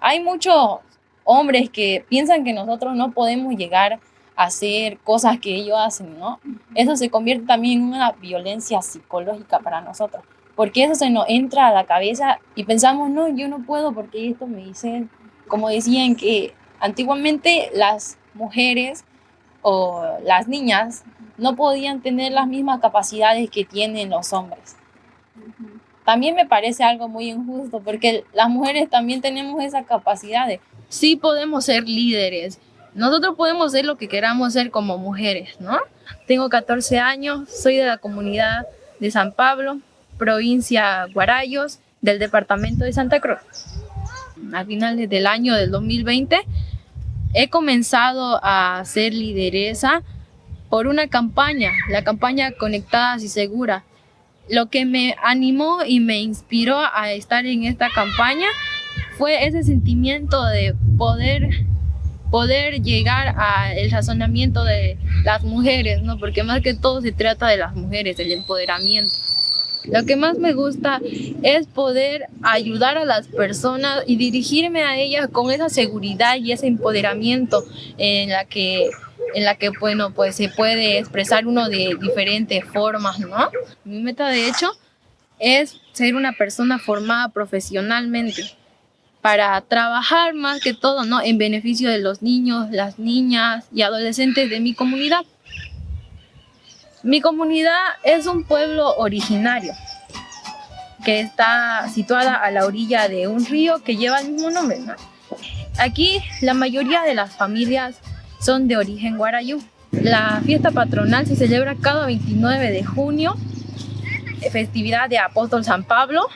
Hay muchos hombres que piensan que nosotros no podemos llegar a hacer cosas que ellos hacen, ¿no? Eso se convierte también en una violencia psicológica para nosotros, porque eso se nos entra a la cabeza y pensamos, no, yo no puedo porque esto me dicen, como decían que antiguamente las mujeres o las niñas no podían tener las mismas capacidades que tienen los hombres. También me parece algo muy injusto porque las mujeres también tenemos esa capacidad de, sí podemos ser líderes, nosotros podemos ser lo que queramos ser como mujeres, ¿no? Tengo 14 años, soy de la comunidad de San Pablo, provincia Guarayos, del departamento de Santa Cruz. A finales del año del 2020 he comenzado a ser lideresa por una campaña, la campaña Conectadas y Segura. Lo que me animó y me inspiró a estar en esta campaña fue ese sentimiento de poder poder llegar al razonamiento de las mujeres, ¿no? Porque más que todo se trata de las mujeres, el empoderamiento. Lo que más me gusta es poder ayudar a las personas y dirigirme a ellas con esa seguridad y ese empoderamiento en la que en la que bueno pues se puede expresar uno de diferentes formas, ¿no? Mi meta de hecho es ser una persona formada profesionalmente para trabajar más que todo ¿no? en beneficio de los niños, las niñas y adolescentes de mi comunidad. Mi comunidad es un pueblo originario que está situada a la orilla de un río que lleva el mismo nombre. Aquí la mayoría de las familias son de origen guarayú. La fiesta patronal se celebra cada 29 de junio, festividad de Apóstol San Pablo,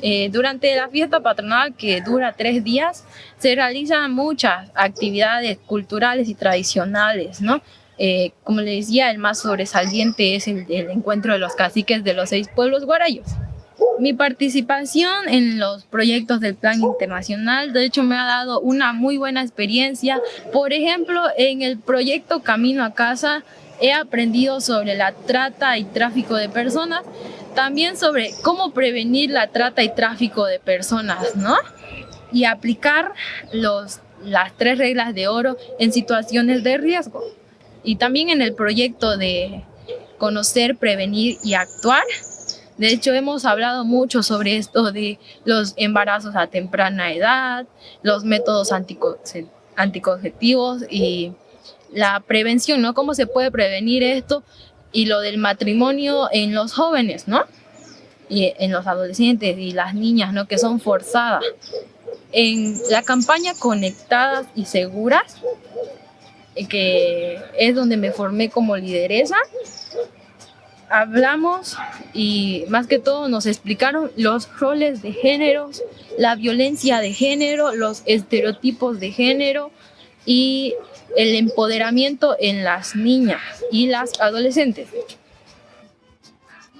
eh, durante la fiesta patronal, que dura tres días, se realizan muchas actividades culturales y tradicionales, ¿no? Eh, como les decía, el más sobresaliente es el, el, encuentro de los caciques de los seis pueblos guarayos. Mi participación en los proyectos del Plan Internacional, de hecho, me ha dado una muy buena experiencia. Por ejemplo, en el proyecto Camino a Casa, he aprendido sobre la trata y tráfico de personas también sobre cómo prevenir la trata y tráfico de personas, ¿no? Y aplicar los, las tres reglas de oro en situaciones de riesgo. Y también en el proyecto de conocer, prevenir y actuar. De hecho, hemos hablado mucho sobre esto de los embarazos a temprana edad, los métodos anticonceptivos y la prevención, ¿no? ¿Cómo se puede prevenir esto? y lo del matrimonio en los jóvenes, ¿no? Y en los adolescentes y las niñas, ¿no? Que son forzadas. En la campaña Conectadas y Seguras, eh, que es donde me formé como lideresa, hablamos y más que todo nos explicaron los roles de género, la violencia de género, los estereotipos de género y el empoderamiento en las niñas y las adolescentes.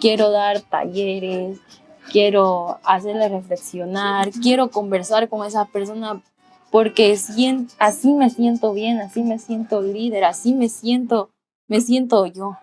Quiero dar talleres, quiero hacerles reflexionar, quiero conversar con esa persona porque así me siento bien, así me siento líder, así me siento, me siento yo.